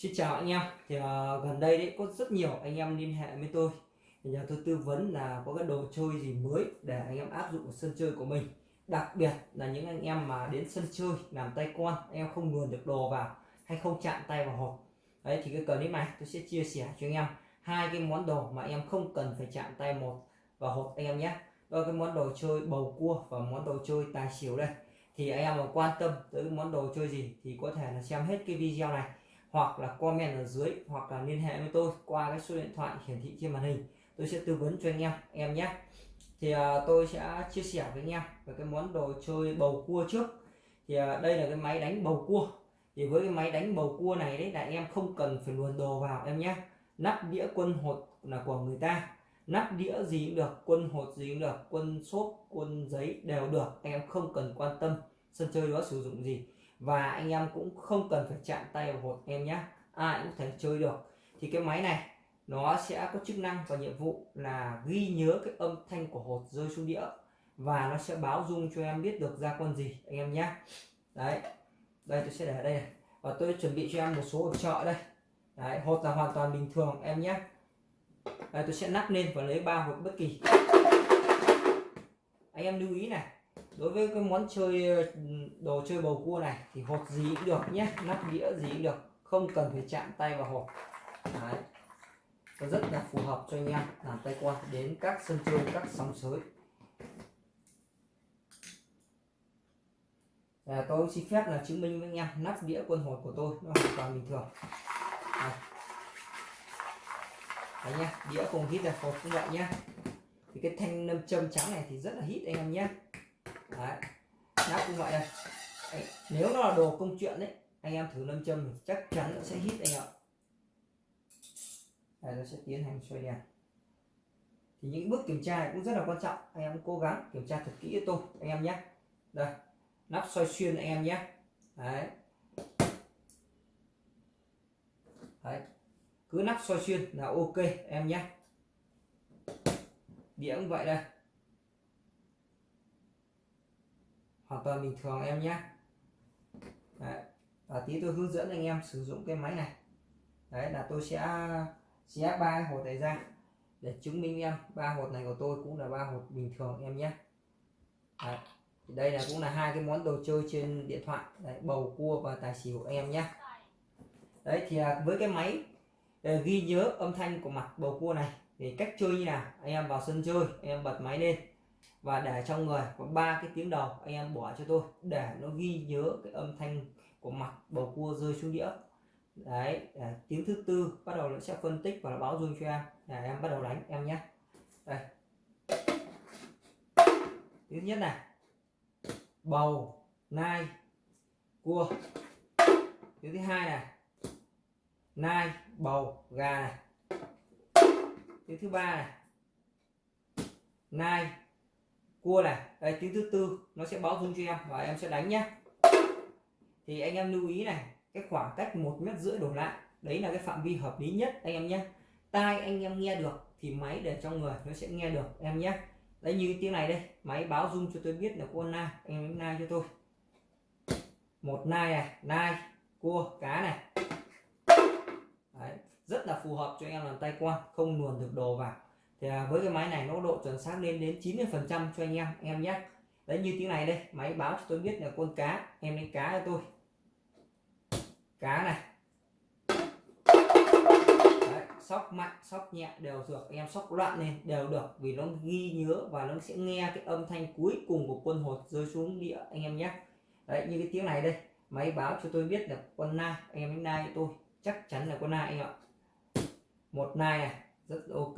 Xin chào anh em. Thì uh, gần đây đấy có rất nhiều anh em liên hệ với tôi. Thì nhờ tôi tư vấn là có cái đồ chơi gì mới để anh em áp dụng vào sân chơi của mình. Đặc biệt là những anh em mà đến sân chơi làm tay con anh em không luồn được đồ vào hay không chạm tay vào hộp. Đấy thì cái clip này tôi sẽ chia sẻ cho anh em. Hai cái món đồ mà anh em không cần phải chạm tay một vào hộp anh em nhé. Đó cái món đồ chơi bầu cua và món đồ chơi tài xỉu đây. Thì anh em mà quan tâm tới món đồ chơi gì thì có thể là xem hết cái video này hoặc là comment ở dưới hoặc là liên hệ với tôi qua cái số điện thoại hiển thị trên màn hình. Tôi sẽ tư vấn cho anh em em nhé. Thì à, tôi sẽ chia sẻ với anh em về cái món đồ chơi bầu cua trước. Thì à, đây là cái máy đánh bầu cua. Thì với cái máy đánh bầu cua này đấy là em không cần phải luồn đồ vào em nhé. Nắp đĩa quân hột là của người ta. Nắp đĩa gì cũng được quân hột gì cũng được quân xốp quân giấy đều được. Em không cần quan tâm sân chơi đó sử dụng gì và anh em cũng không cần phải chạm tay vào hột em nhé ai cũng thể chơi được. Thì cái máy này, nó sẽ có chức năng và nhiệm vụ là ghi nhớ cái âm thanh của hột rơi xuống đĩa. Và nó sẽ báo dung cho em biết được ra con gì, anh em nhé đấy. Đây, tôi sẽ để ở đây này. Và tôi chuẩn bị cho em một số hộp trợ đây. Đấy, hột là hoàn toàn bình thường, em nhé đây, tôi sẽ nắp lên và lấy ba hột bất kỳ. Anh em lưu ý này đối với cái món chơi ờ, đồ chơi bầu cua này thì hột gì cũng được nhé nắp đĩa gì cũng được không cần phải chạm tay vào hộp Đấy. Nó rất là phù hợp cho anh em làm tay quan đến các sân chơi các sóng sới. À, tôi xin phép là chứng minh với anh em nắp đĩa quân hột của tôi nó hoàn toàn bình thường. Đấy. Đấy nhá đĩa không hít là hột cũng vậy nhá. Thì cái thanh nâm châm trắng này thì rất là hít anh em nhé đấy. Nắp cũng vậy đây đấy. nếu nó là đồ công chuyện đấy anh em thử lâm châm chắc chắn nó sẽ hít anh ạ. Đây, nó sẽ tiến hành xoay đèn. Thì những bước kiểm tra này cũng rất là quan trọng. Anh em cố gắng kiểm tra thật kỹ cho tôi, anh em nhé. Đây, nắp xoay xuyên anh em nhé. Đấy. Đấy, cứ nắp xoay xuyên là ok, em nhé. Đĩa cũng vậy đây. Hoàn toàn bình thường em nhé. Đấy. và tí tôi hướng dẫn anh em sử dụng cái máy này. Đấy là tôi sẽ xé ba hột này ra để chứng minh em. Ba hột này của tôi cũng là ba hột bình thường em nhé. Đấy. Thì đây là cũng là hai cái món đồ chơi trên điện thoại. Đấy, bầu cua và tài xỉu em nhé. Đấy thì à, với cái máy à, ghi nhớ âm thanh của mặt bầu cua này thì cách chơi như nào? Anh em vào sân chơi anh em bật máy lên và để trong người, có ba cái tiếng đầu anh em bỏ cho tôi, để nó ghi nhớ cái âm thanh của mặt bầu cua rơi xuống đĩa. Đấy, để tiếng thứ tư bắt đầu nó sẽ phân tích và nó báo dung cho em. Để em bắt đầu đánh em nhé. Đây. Thứ nhất này. Bầu, nai, cua. Tiếng thứ hai này. Nai, bầu, gà này. Tiếng thứ ba này. Nai cua này đây tiếng thứ tư nó sẽ báo rung cho em và em sẽ đánh nhé thì anh em lưu ý này cái khoảng cách một mét rưỡi đổ lại đấy là cái phạm vi hợp lý nhất anh em nhé tai anh em nghe được thì máy để trong người nó sẽ nghe được em nhé đấy như tiếng này đây máy báo rung cho tôi biết là con nai anh em nai cho tôi. Một nai này nai cua cá này. Đấy, rất là phù hợp cho anh em làm tay quan không luồn được đồ vào thì à, với cái máy này nó độ chuẩn xác lên đến 90 phần trăm cho anh em em nhé. Đấy như tiếng này đây máy báo cho tôi biết là con cá em đánh cá cho tôi. Cá này. Đấy, sóc mạnh sóc nhẹ đều được em sóc loạn lên đều được vì nó ghi nhớ và nó sẽ nghe cái âm thanh cuối cùng của quân hột rơi xuống địa anh em nhé. Đấy như cái tiếng này đây máy báo cho tôi biết là con nai anh em đánh nai cho tôi chắc chắn là con nai anh ạ. Một nai này rất ok.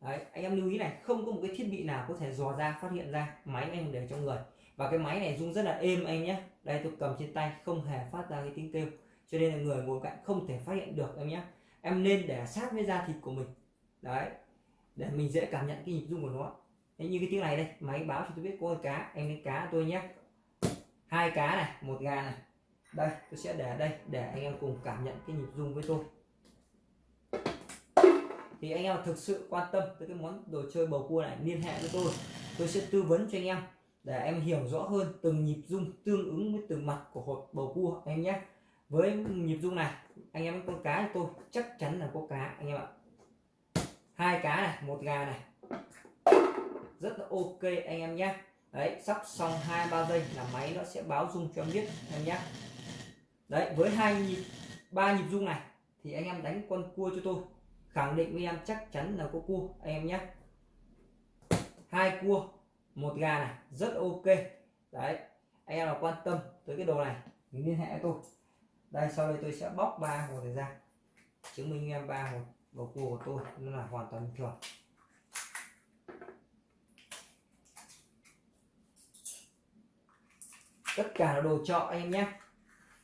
Đấy, anh em lưu ý này không có một cái thiết bị nào có thể dò ra phát hiện ra máy anh để trong người. Và cái máy này rung rất là êm anh nhé. Đây tôi cầm trên tay không hề phát ra cái tiếng kêu. Cho nên là người ngồi cạnh không thể phát hiện được em nhé. Em nên để sát với da thịt của mình. Đấy để mình dễ cảm nhận cái nhịp rung của nó. Đấy, như cái tiếng này đây máy báo cho tôi biết có cá anh lấy cá tôi nhé. Hai cá này một gà này. Đây tôi sẽ để đây để anh em cùng cảm nhận cái nhịp rung với tôi thì anh em thực sự quan tâm tới cái món đồ chơi bầu cua này, liên hệ với tôi. Tôi sẽ tư vấn cho anh em để em hiểu rõ hơn từng nhịp rung tương ứng với từng mặt của hột bầu cua em nhé. Với nhịp rung này, anh em con cá của tôi chắc chắn là có cá, anh em ạ. Hai cá này, một gà này. Rất là ok anh em nhé. Đấy, sắp xong hai ba giây là máy nó sẽ báo rung cho em biết, em nhé. Đấy, với hai nhịp, ba nhịp rung này thì anh em đánh con cua cho tôi khẳng định với em chắc chắn là có cua anh em nhé hai cua, một gà này, rất ok. Đấy anh em nào quan tâm tới cái đồ này, thì liên hệ với tôi. Đây, sau đây tôi sẽ bóc ba hồ này ra. Chứng minh em ba hồ bầu cua của tôi, nó là hoàn toàn bình thường. Tất cả là đồ trọ anh em nhé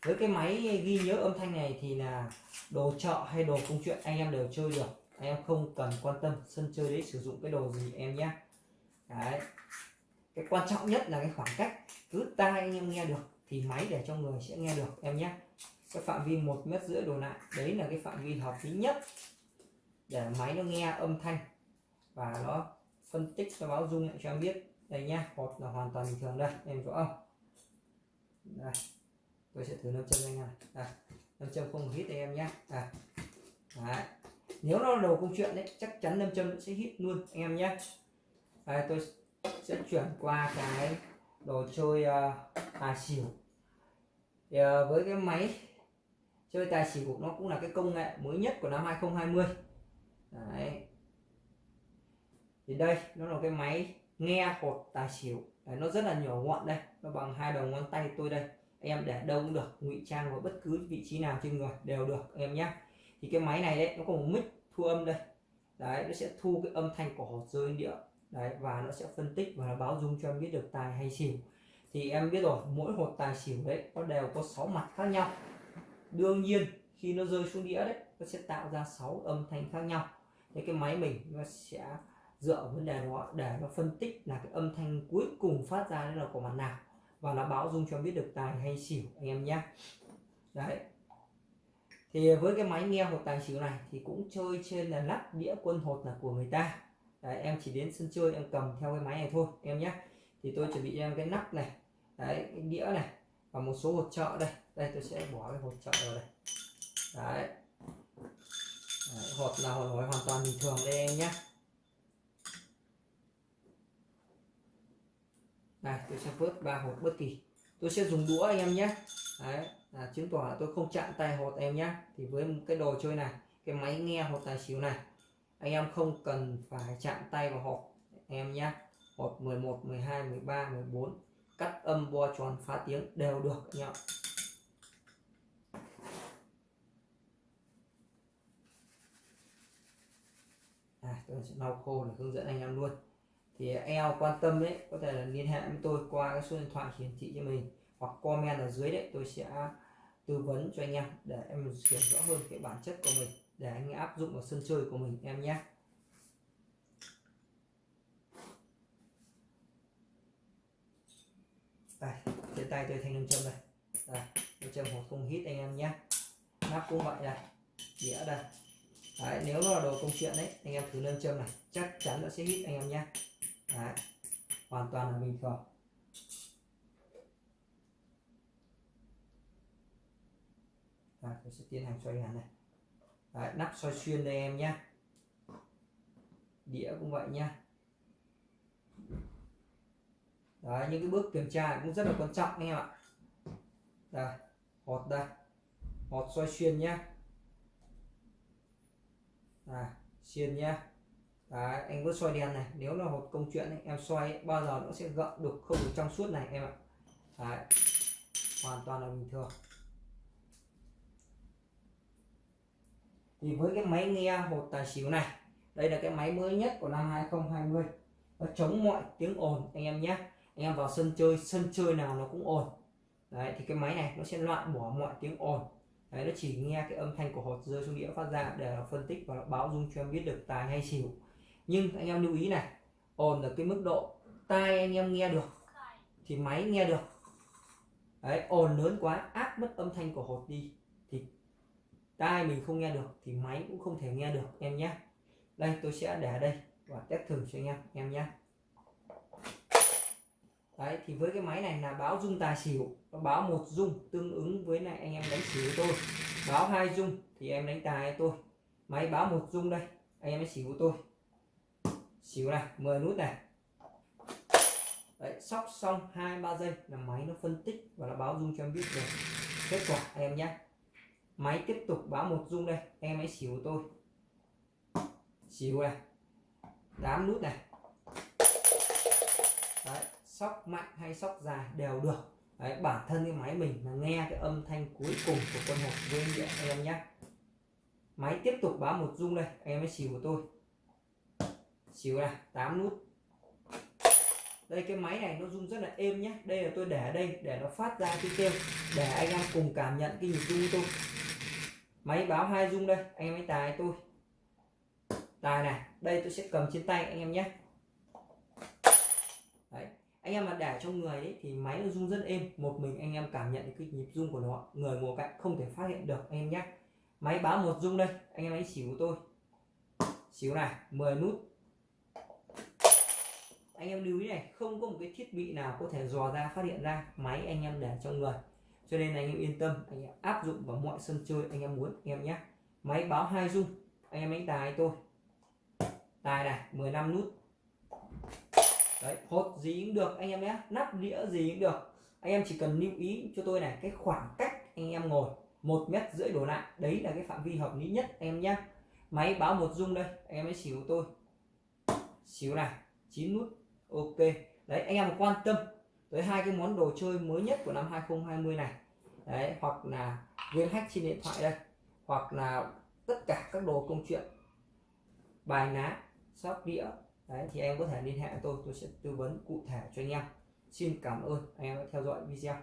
với cái máy ghi nhớ âm thanh này thì là đồ trọ hay đồ công chuyện anh em đều chơi được. Anh em không cần quan tâm, sân chơi đấy, sử dụng cái đồ gì em nhé. Đấy. Cái quan trọng nhất là cái khoảng cách. Cứ tai anh em nghe được, thì máy để cho người sẽ nghe được, em nhé. Cái phạm vi một mét rưỡi đổ lại, đấy là cái phạm vi hợp lý nhất để máy nó nghe âm thanh và nó phân tích, nó báo dung lại cho em biết. Đây nhá, hột là hoàn toàn bình thường đây, em rõ không? Đây, tôi sẽ thử nâng chân anh này đây nâm châm không hít em nhé à. Đấy. nếu nó là công chuyện đấy chắc chắn nâm châm sẽ hít luôn anh em nhé à, tôi sẽ chuyển qua cái đồ chơi uh, tài xỉu. Thì, uh, với cái máy chơi tài xỉu nó cũng là cái công nghệ mới nhất của năm 2020 đấy. Thì đây nó là cái máy nghe hột tài xỉu. Đấy, nó rất là nhỏ gọn đây. Nó bằng hai đầu ngón tay tôi đây em để đâu cũng được, ngụy trang vào bất cứ vị trí nào trên người đều được, em nhé thì cái máy này đấy, nó có một mic thu âm đây. Đấy, nó sẽ thu cái âm thanh của hột rơi địa đấy, và nó sẽ phân tích và nó báo dung cho em biết được tài hay xỉu. Thì em biết rồi, mỗi hột tài xỉu đấy, nó đều có 6 mặt khác nhau. Đương nhiên, khi nó rơi xuống đĩa đấy, nó sẽ tạo ra 6 âm thanh khác nhau. Thế cái máy mình nó sẽ dựa vấn đề đó, để nó phân tích là cái âm thanh cuối cùng phát ra là của mặt nào và nó báo dung cho biết được tài hay xỉu anh em nhé. Đấy. Thì với cái máy nghe hột tài xỉu này thì cũng chơi trên là lắp đĩa quân hột là của người ta. Đấy, em chỉ đến sân chơi em cầm theo cái máy này thôi em nhé. Thì tôi chuẩn bị em cái nắp này đấy cái đĩa này và một số hột trợ đây. Đây tôi sẽ bỏ cái hột trợ vào đây. Đấy, đấy hột là hột hoàn toàn bình thường đây em nhé. Này tôi sẽ vớt ba hột bất kỳ tôi sẽ dùng đũa anh em nhé. Đấy là chứng tỏ là tôi không chạm tay hột em nhé. Thì với cái đồ chơi này cái máy nghe hột tài xỉu này anh em không cần phải chạm tay vào hột em nhé. Hột 11 12 13 14 cắt âm bo tròn phá tiếng đều được anh em à, tôi sẽ lau khô để hướng dẫn anh em luôn thì eo quan tâm đấy có thể là liên hệ với tôi qua cái số điện thoại hiển thị cho mình hoặc comment ở dưới đấy tôi sẽ tư vấn cho anh em để em hiểu rõ hơn cái bản chất của mình để anh áp dụng vào sân chơi của mình em nhé. Đây trên tay tôi thanh nam châm này. Đây nam châm hoặc không hít anh em nhé. Nắp cũng vậy này, đĩa đây. Đấy, nếu nó là đồ công chuyện đấy anh em thử nam châm này chắc chắn nó sẽ hít anh em nhé. Đấy. hoàn toàn là bình thường. Rồi, tôi sẽ tiến hành xoay hẳn này. Đấy, nắp xoay xuyên đây em nhé. Đĩa cũng vậy nhá Đấy, những cái bước kiểm tra cũng rất là quan trọng anh em ạ. Đây hột đây. Hột xoay xuyên nhá à, xuyên nhá Đấy, anh vẫn xoay đèn này nếu là hột công chuyện ấy, em xoay bao giờ nó sẽ gợn được không được trong suốt này em ạ. Đấy, hoàn toàn là bình thường. Thì với cái máy nghe hột tài xỉu này đây là cái máy mới nhất của năm 2020 nó chống mọi tiếng ồn anh em nhé. Anh em vào sân chơi sân chơi nào nó cũng ồn. Đấy thì cái máy này nó sẽ loại bỏ mọi tiếng ồn. Đấy nó chỉ nghe cái âm thanh của hột rơi xuống đĩa phát ra để phân tích và báo dung cho em biết được tài hay xỉu nhưng anh em lưu ý này, ồn ở cái mức độ tai anh em nghe được thì máy nghe được. Đấy, ồn lớn quá, áp mất âm thanh của hột đi thì tai mình không nghe được thì máy cũng không thể nghe được, em nhé. Đây, tôi sẽ để đây và test thử cho anh em em nhé. Đấy, thì với cái máy này là báo dung tài xỉu, nó báo một dung tương ứng với này anh em đánh xỉu tôi. Báo hai dung thì em đánh tài tôi. Máy báo một dung đây, anh em đánh xỉu tôi xỉu này 10 nút này. Đấy, sóc xong hai, ba giây là máy nó phân tích và nó báo dung cho em biết được kết quả em nhé. Máy tiếp tục báo một dung đây, em hãy xỉu tôi. Xỉu này 8 nút này. Đấy, sóc mạnh hay sóc dài đều được. Đấy, bản thân cái máy mình là nghe cái âm thanh cuối cùng của con hộp với em nhé. Máy tiếp tục báo một dung đây, em hãy xỉu của tôi xíu này 8 nút. Đây cái máy này nó rung rất là êm nhé đây là tôi để ở đây để nó phát ra cái kêu để anh em cùng cảm nhận cái nhịp rung của tôi. Máy báo hai rung đây anh em ấy tài tôi. Tài này đây tôi sẽ cầm trên tay anh em nhé đấy anh em mà để trong người ấy, thì máy nó rung rất êm. Một mình anh em cảm nhận cái nhịp rung của nó. Người ngồi cạnh không thể phát hiện được anh em nhé máy báo một rung đây anh em ấy xỉu của tôi. Xíu này 10 nút anh em lưu ý này không có một cái thiết bị nào có thể dò ra phát hiện ra máy anh em để trong người cho nên anh em yên tâm anh em áp dụng vào mọi sân chơi anh em muốn anh em nhé máy báo hai dung anh em đánh tài tôi tài này 15 nút đấy hột gì cũng được anh em nhé nắp đĩa gì cũng được anh em chỉ cần lưu ý cho tôi này cái khoảng cách anh em ngồi một mét rưỡi đổ lại đấy là cái phạm vi hợp lý nhất anh em nhé máy báo một dung đây anh em hãy xỉu tôi xíu này 9 nút ok. Đấy, anh em quan tâm tới hai cái món đồ chơi mới nhất của năm 2020 này. Đấy, hoặc là game hack trên điện thoại đây. Hoặc là tất cả các đồ công chuyện. Bài ná, sóc đĩa. Đấy, thì em có thể liên hệ tôi. Tôi sẽ tư vấn cụ thể cho anh em. Xin cảm ơn anh em đã theo dõi video.